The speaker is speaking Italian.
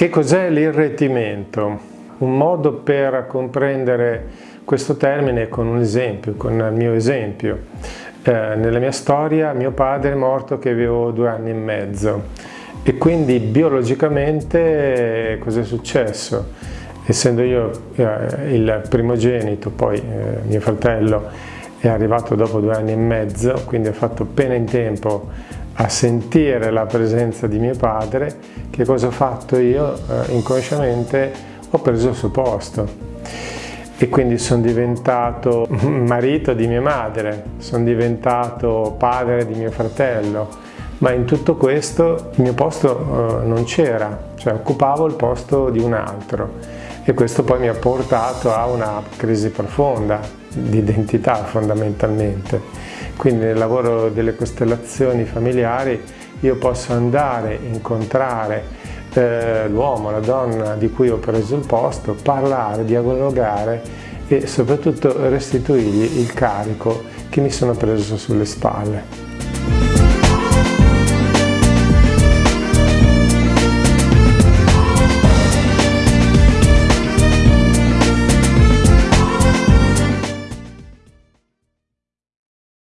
Che cos'è l'irretimento? Un modo per comprendere questo termine con un esempio, con il mio esempio. Eh, nella mia storia mio padre è morto che avevo due anni e mezzo e quindi biologicamente cosa è successo? Essendo io eh, il primogenito, poi eh, mio fratello è arrivato dopo due anni e mezzo, quindi ho fatto appena in tempo a sentire la presenza di mio padre, che cosa ho fatto io? Eh, inconsciamente ho preso il suo posto e quindi sono diventato marito di mia madre, sono diventato padre di mio fratello, ma in tutto questo il mio posto eh, non c'era, cioè occupavo il posto di un altro e questo poi mi ha portato a una crisi profonda di identità fondamentalmente. Quindi nel lavoro delle costellazioni familiari io posso andare, incontrare eh, l'uomo, la donna di cui ho preso il posto, parlare, dialogare e soprattutto restituirgli il carico che mi sono preso sulle spalle.